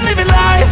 been living life.